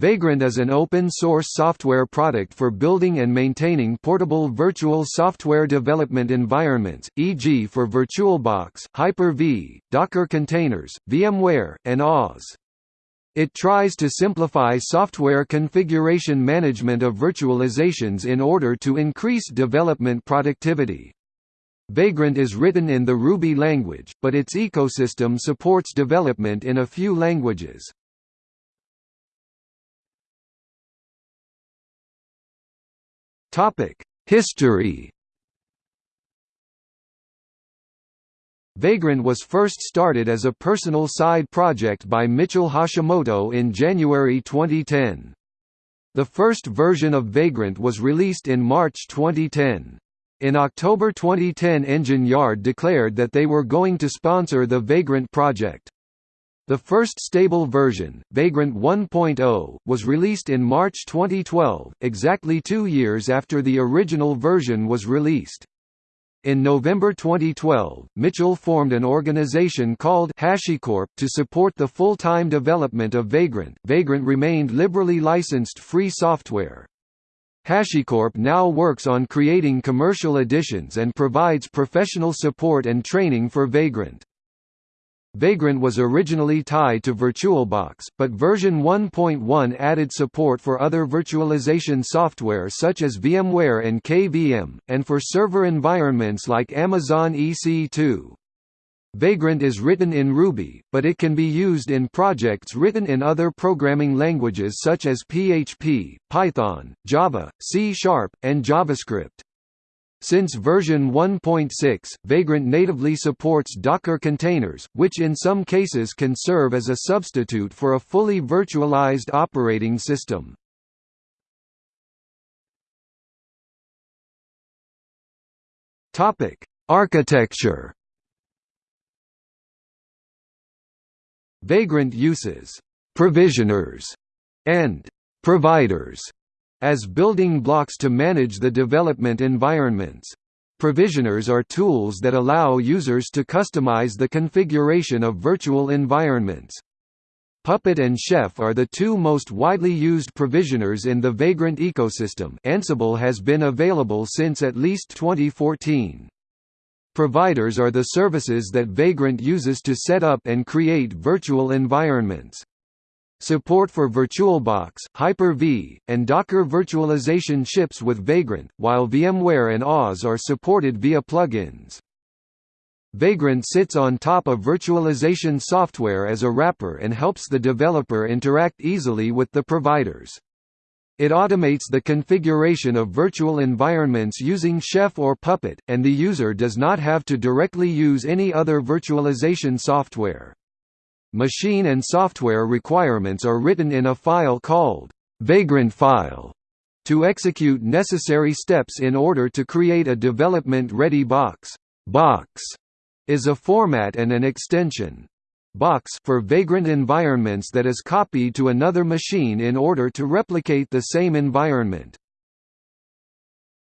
Vagrant is an open-source software product for building and maintaining portable virtual software development environments, e.g. for VirtualBox, Hyper-V, Docker containers, VMware, and AWS. It tries to simplify software configuration management of virtualizations in order to increase development productivity. Vagrant is written in the Ruby language, but its ecosystem supports development in a few languages. Topic: History. Vagrant was first started as a personal side project by Mitchell Hashimoto in January 2010. The first version of Vagrant was released in March 2010. In October 2010 Engine Yard declared that they were going to sponsor the Vagrant project. The first stable version, Vagrant 1.0, was released in March 2012, exactly two years after the original version was released. In November 2012, Mitchell formed an organization called HashiCorp to support the full-time development of Vagrant. Vagrant remained liberally licensed free software. HashiCorp now works on creating commercial editions and provides professional support and training for Vagrant. Vagrant was originally tied to VirtualBox, but version 1.1 added support for other virtualization software such as VMware and KVM, and for server environments like Amazon EC2. Vagrant is written in Ruby, but it can be used in projects written in other programming languages such as PHP, Python, Java, C Sharp, and JavaScript. Since version 1.6, Vagrant natively supports Docker containers, which in some cases can serve as a substitute for a fully virtualized operating system. Topic: Architecture. Vagrant uses provisioners and providers as building blocks to manage the development environments. Provisioners are tools that allow users to customize the configuration of virtual environments. Puppet and Chef are the two most widely used provisioners in the Vagrant ecosystem Ansible has been available since at least 2014. Providers are the services that Vagrant uses to set up and create virtual environments. Support for VirtualBox, Hyper-V, and Docker virtualization ships with Vagrant, while VMware and AWS are supported via plugins. Vagrant sits on top of virtualization software as a wrapper and helps the developer interact easily with the providers. It automates the configuration of virtual environments using Chef or Puppet, and the user does not have to directly use any other virtualization software. Machine and software requirements are written in a file called Vagrantfile to execute necessary steps in order to create a development-ready box. Box is a format and an extension. Box for vagrant environments that is copied to another machine in order to replicate the same environment.